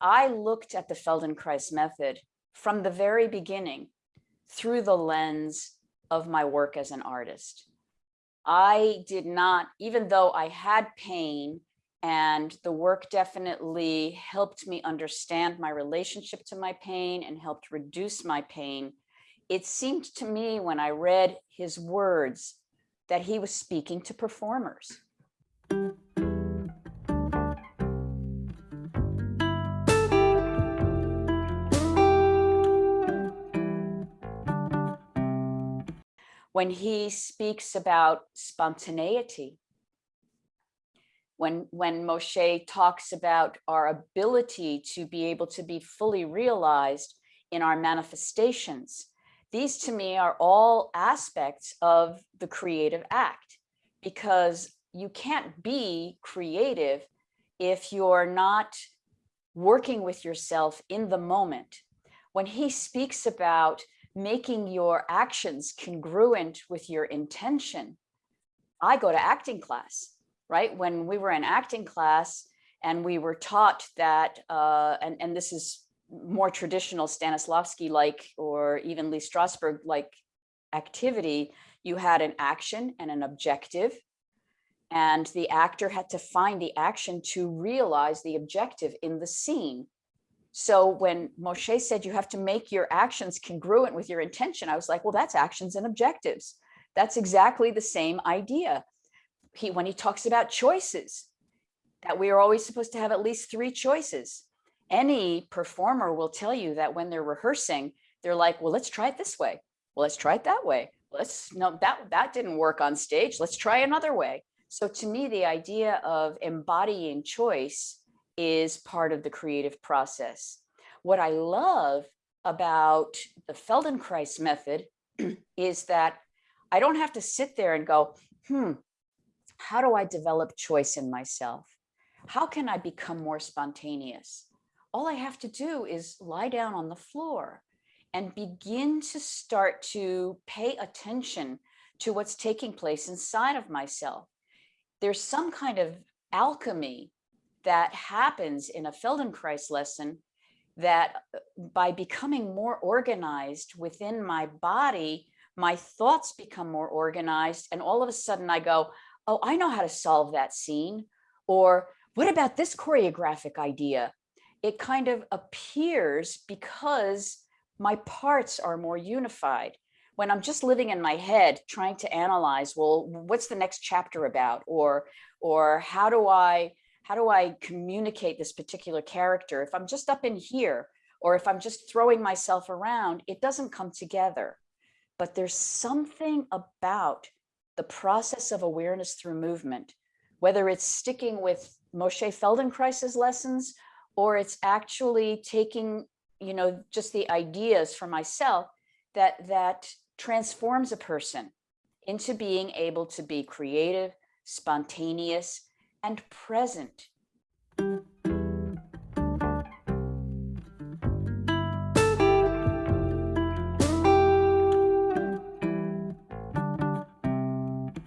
I looked at the Feldenkrais method from the very beginning through the lens of my work as an artist. I did not, even though I had pain and the work definitely helped me understand my relationship to my pain and helped reduce my pain, it seemed to me when I read his words that he was speaking to performers. When he speaks about spontaneity, when, when Moshe talks about our ability to be able to be fully realized in our manifestations, these to me are all aspects of the creative act because you can't be creative if you're not working with yourself in the moment. When he speaks about making your actions congruent with your intention, I go to acting class, right? When we were in acting class and we were taught that, uh, and, and this is more traditional Stanislavski like or even Lee Strasberg like activity, you had an action and an objective and the actor had to find the action to realize the objective in the scene. So when Moshe said you have to make your actions congruent with your intention, I was like, well, that's actions and objectives. That's exactly the same idea. He, when he talks about choices, that we are always supposed to have at least three choices any performer will tell you that when they're rehearsing, they're like, well, let's try it this way. Well, let's try it that way. Let's no, that, that didn't work on stage. Let's try another way. So to me, the idea of embodying choice is part of the creative process. What I love about the Feldenkrais method is that I don't have to sit there and go, hmm, how do I develop choice in myself? How can I become more spontaneous? all I have to do is lie down on the floor and begin to start to pay attention to what's taking place inside of myself. There's some kind of alchemy that happens in a Feldenkrais lesson that uh, by becoming more organized within my body, my thoughts become more organized. And all of a sudden I go, oh, I know how to solve that scene. Or what about this choreographic idea? it kind of appears because my parts are more unified. When I'm just living in my head trying to analyze, well, what's the next chapter about? Or, or how do I, how do I communicate this particular character? If I'm just up in here, or if I'm just throwing myself around, it doesn't come together. But there's something about the process of awareness through movement, whether it's sticking with Moshe Feldenkrais's lessons or it's actually taking, you know, just the ideas for myself that that transforms a person into being able to be creative, spontaneous, and present.